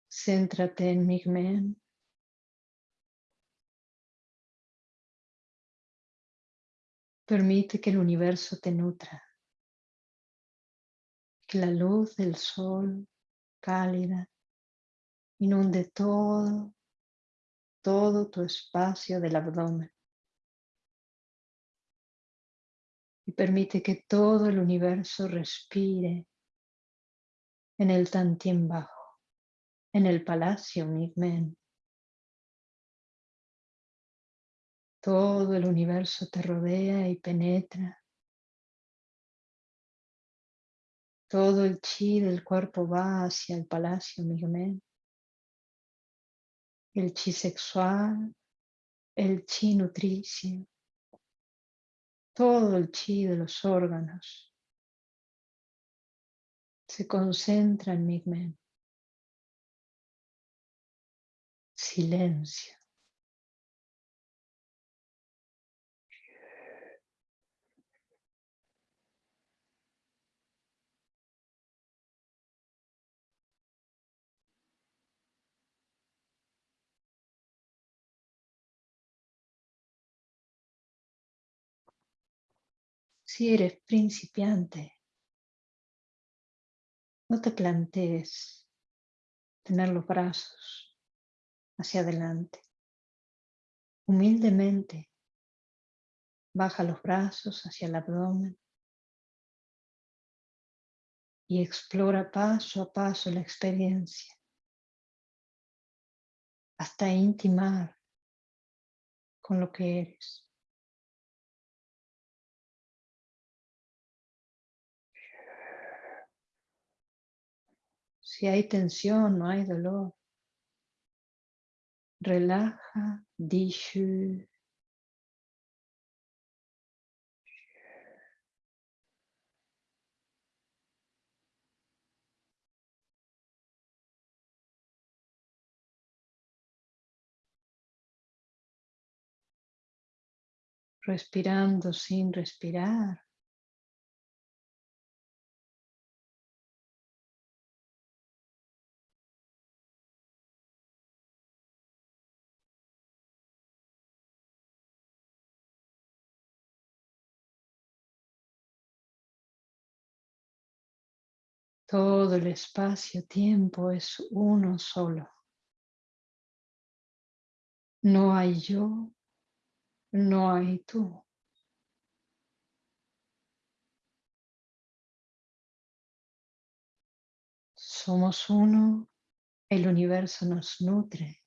Céntrate en Migmen. Permite que el universo te nutra, que la luz del sol cálida inunde todo todo tu espacio del abdomen. Y permite que todo el universo respire en el Tantien bajo, en el palacio Migmen. Todo el universo te rodea y penetra. Todo el chi del cuerpo va hacia el palacio Migmen el chi sexual, el chi nutricio, todo el chi de los órganos se concentra en Migmen. Silencio. Si eres principiante, no te plantees tener los brazos hacia adelante. Humildemente baja los brazos hacia el abdomen y explora paso a paso la experiencia hasta intimar con lo que eres. Si hay tensión, no hay dolor. Relaja, dishu. Respirando sin respirar. Todo el espacio-tiempo es uno solo. No hay yo, no hay tú. Somos uno, el universo nos nutre.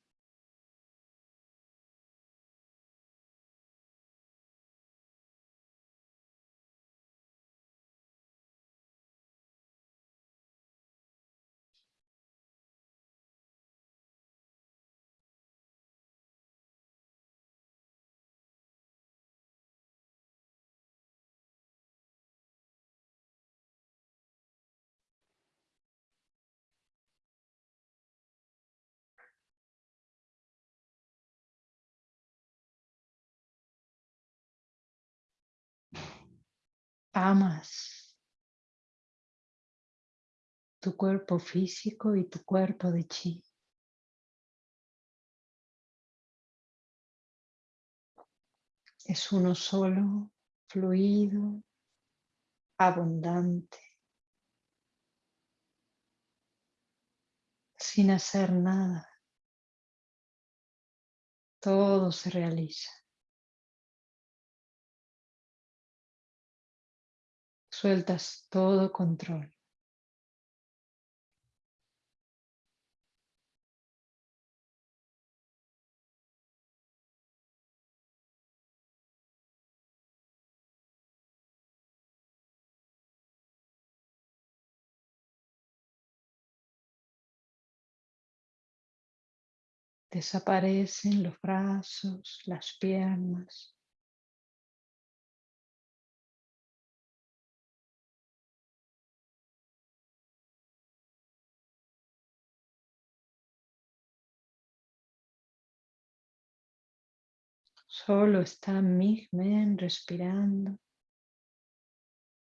Amas tu cuerpo físico y tu cuerpo de chi. Es uno solo, fluido, abundante, sin hacer nada. Todo se realiza. Sueltas todo control. Desaparecen los brazos, las piernas, Solo está Migmen respirando,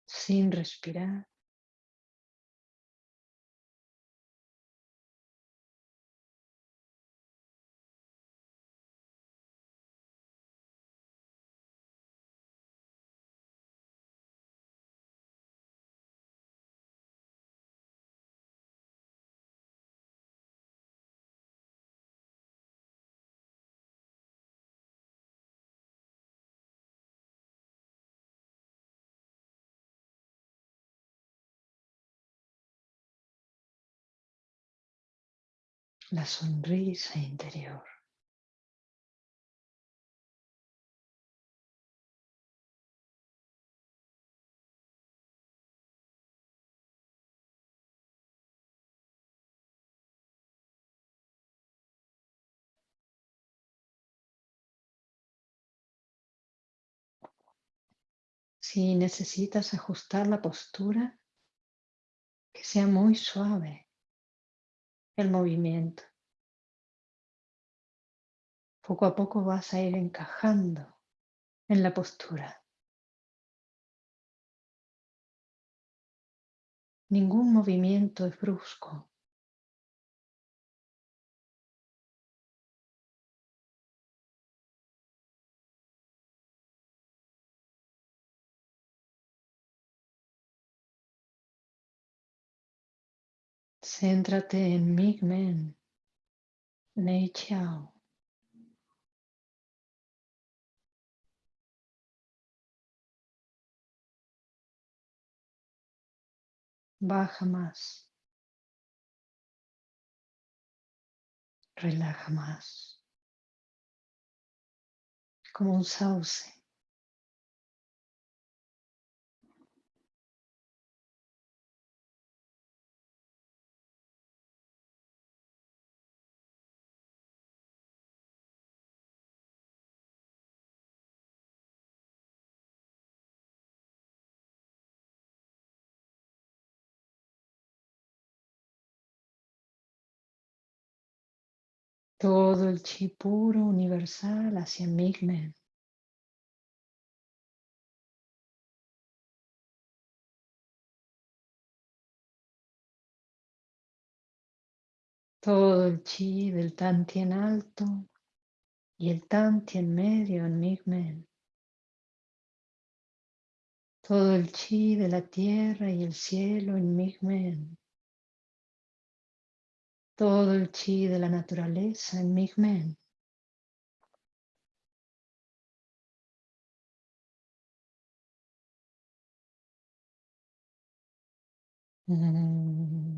sin respirar. La sonrisa interior. Si necesitas ajustar la postura, que sea muy suave el movimiento. Poco a poco vas a ir encajando en la postura. Ningún movimiento es brusco. Céntrate en Migmen, Nei Chao. baja más. Relaja más. Como un sauce. Todo el chi puro universal hacia Migmen. Todo el chi del Tantien alto y el Tantien medio en Migmen. Todo el chi de la tierra y el cielo en Migmen todo el chi de la naturaleza en Migmen. Mm.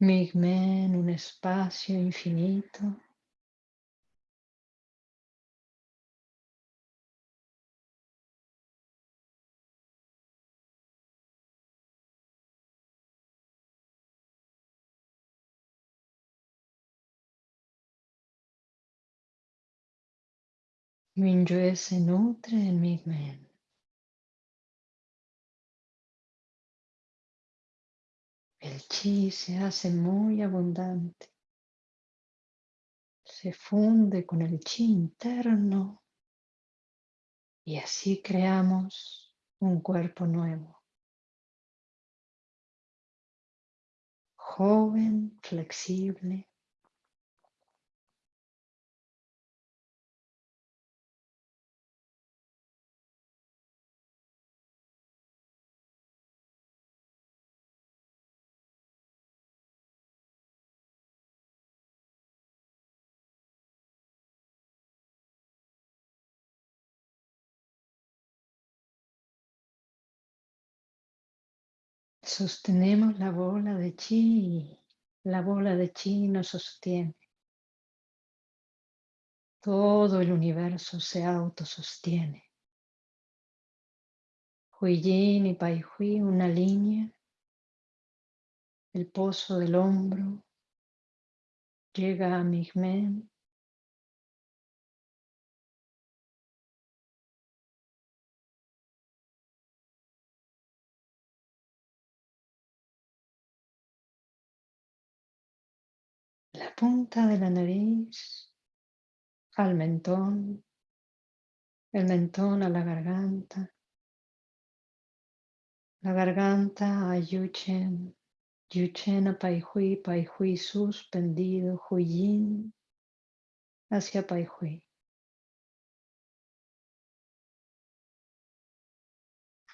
Migmen, un espacio infinito. Minyue se nutre en Migmen. El chi se hace muy abundante. Se funde con el chi interno y así creamos un cuerpo nuevo. Joven, flexible. Sostenemos la bola de chi la bola de chi nos sostiene. Todo el universo se autosostiene. Yin y Pai Hui, una línea. El pozo del hombro llega a Migmen. La punta de la nariz al mentón, el mentón a la garganta, la garganta a Yuchen, Yuchen a Pai Hui, Pai Hui suspendido, Huyin hacia Pai Hui.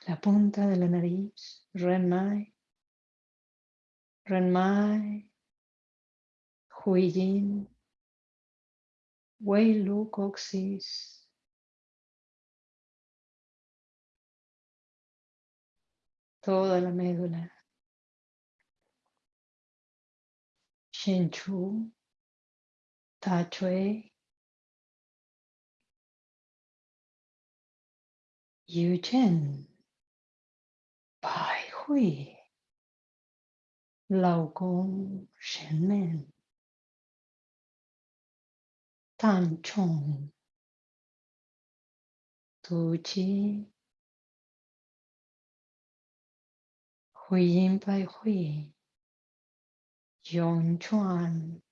La punta de la nariz, Ren Mai, Ren Mai, Huiyin, Wei Lu Coxis, toda la médula, Shen Chu, Ta Chue, Yu Chen, Pai Hui, Lao Gong Shen Men. Tan Chong, Tu Chi, hui yin bai Hui, Yon Chuan,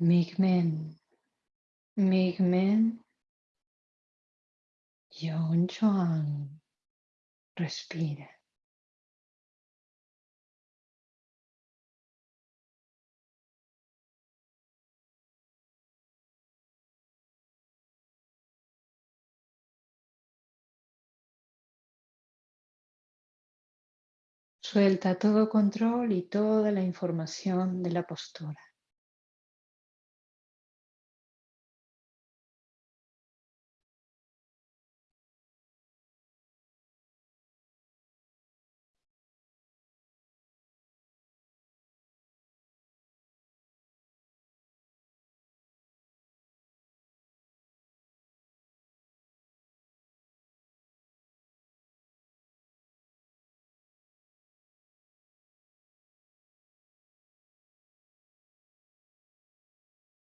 Migmen, Migmen, Yon Chuan. Respira. Suelta todo control y toda la información de la postura.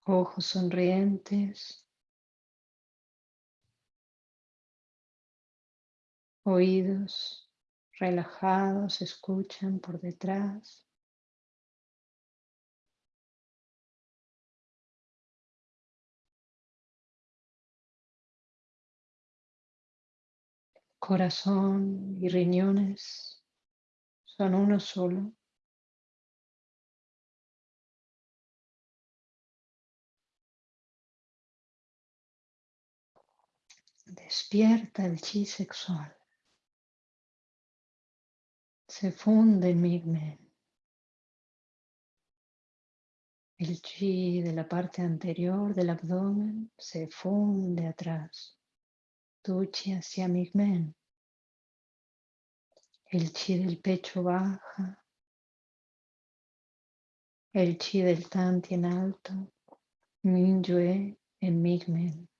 Ojos sonrientes, oídos relajados, escuchan por detrás. Corazón y riñones son uno solo. Despierta el chi sexual. Se funde en Migmen. El chi de la parte anterior del abdomen se funde atrás. Tu chi hacia Migmen. El chi del pecho baja. El chi del Tanti en alto. Mingyue en Migmen.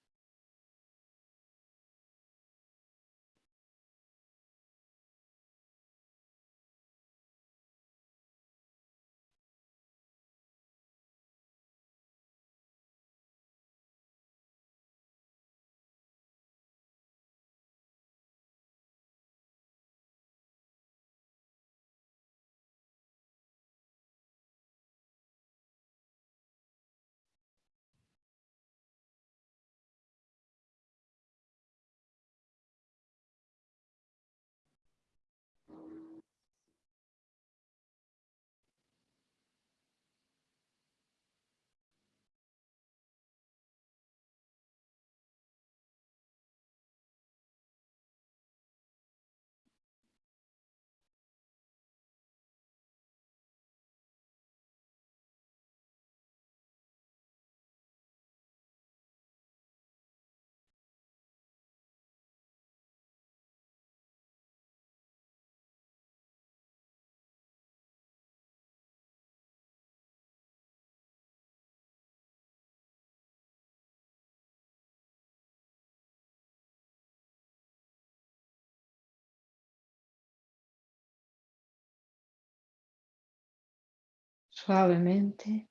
Suavemente,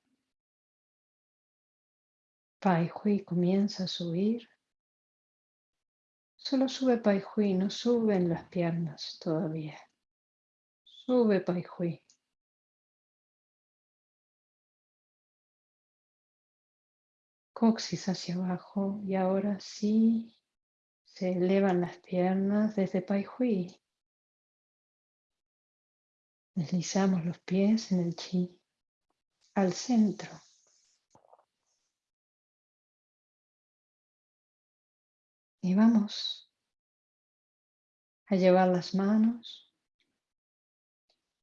Pai Hui comienza a subir. Solo sube Pai Hui, no suben las piernas todavía. Sube Pai Hui. Coxis hacia abajo y ahora sí se elevan las piernas desde Pai Hui. Deslizamos los pies en el chi al centro. Y vamos a llevar las manos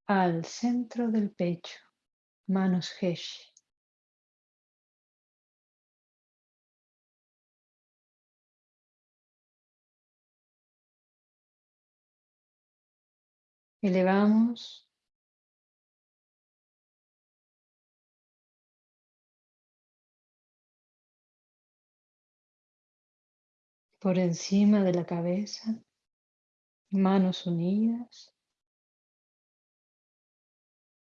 al centro del pecho, manos Heshi. Elevamos por encima de la cabeza, manos unidas.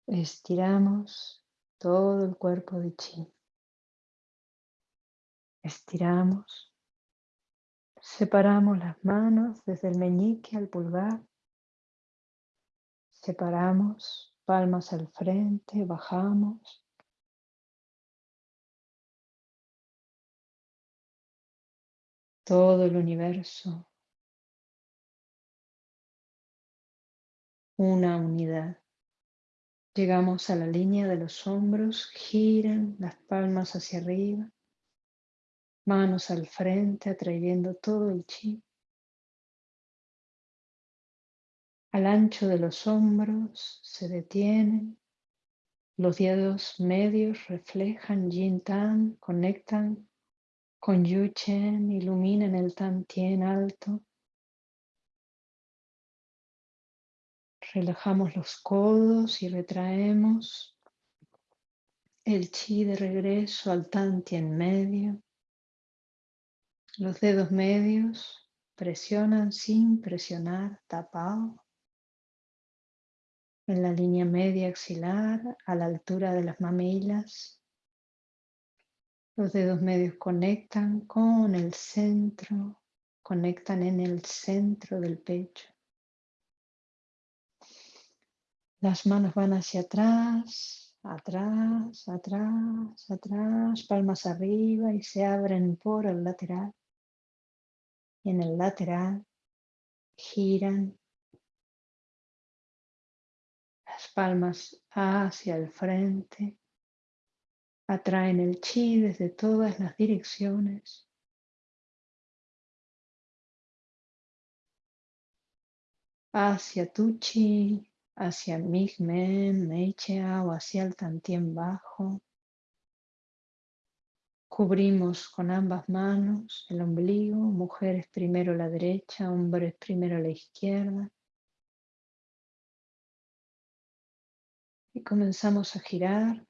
Estiramos todo el cuerpo de chi. Estiramos Separamos las manos desde el meñique al pulgar. Separamos palmas al frente, bajamos. Todo el universo. Una unidad. Llegamos a la línea de los hombros, giran las palmas hacia arriba, manos al frente, atrayendo todo el chi. Al ancho de los hombros se detienen, los dedos medios reflejan Yin Tan, conectan con Yu Chen, iluminan el Tan Tien alto. Relajamos los codos y retraemos el chi de regreso al tanti en medio. Los dedos medios presionan sin presionar, tapado. En la línea media axilar, a la altura de las mamilas. Los dedos medios conectan con el centro, conectan en el centro del pecho. Las manos van hacia atrás, atrás, atrás, atrás, palmas arriba y se abren por el lateral. Y en el lateral giran las palmas hacia el frente, atraen el chi desde todas las direcciones. Hacia tu chi, hacia Migmen, Meichea o hacia el Tantien bajo. Cubrimos con ambas manos el ombligo, mujeres primero la derecha, hombres primero la izquierda. Y comenzamos a girar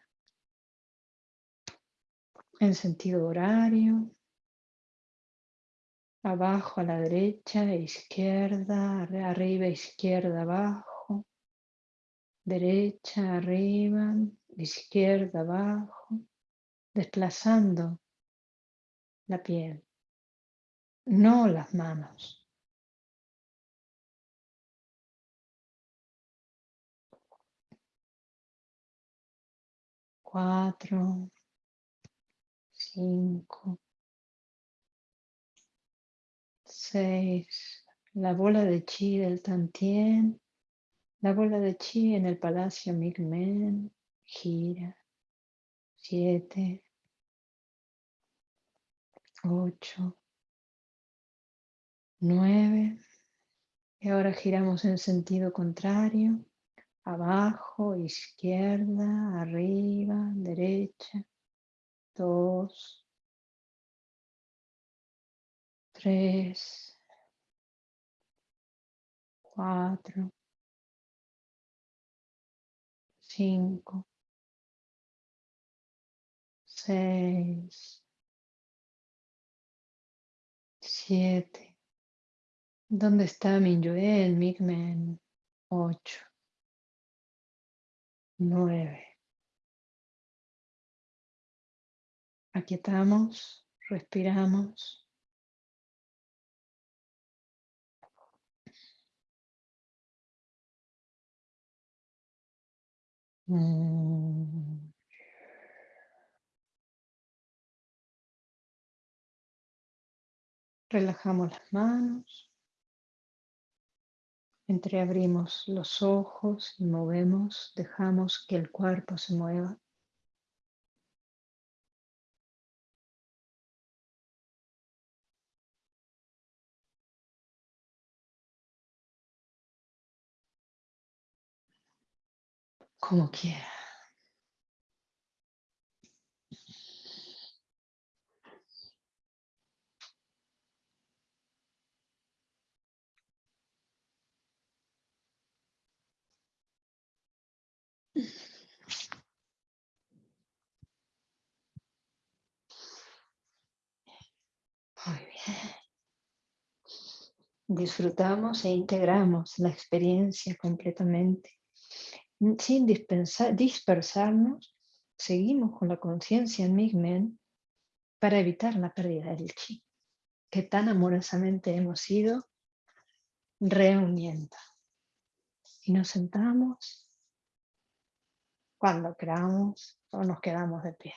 en sentido horario, abajo a la derecha, izquierda, arriba, izquierda, abajo derecha, arriba, izquierda, abajo, desplazando la piel, no las manos. Cuatro, cinco, seis, la bola de chi del tantien la bola de chi en el palacio Migmen gira. Siete. Ocho. Nueve. Y ahora giramos en sentido contrario. Abajo, izquierda, arriba, derecha. Dos. Tres. Cuatro cinco, seis, siete. ¿Dónde está Mingyue, Migmen? Ocho, nueve. Aquietamos, respiramos. Mm. Relajamos las manos. Entreabrimos los ojos y movemos, dejamos que el cuerpo se mueva. Como quiera. Muy bien. Disfrutamos e integramos la experiencia completamente sin dispersarnos, seguimos con la conciencia en Migmen para evitar la pérdida del chi. que tan amorosamente hemos ido reuniendo. Y nos sentamos cuando queramos o nos quedamos de pie.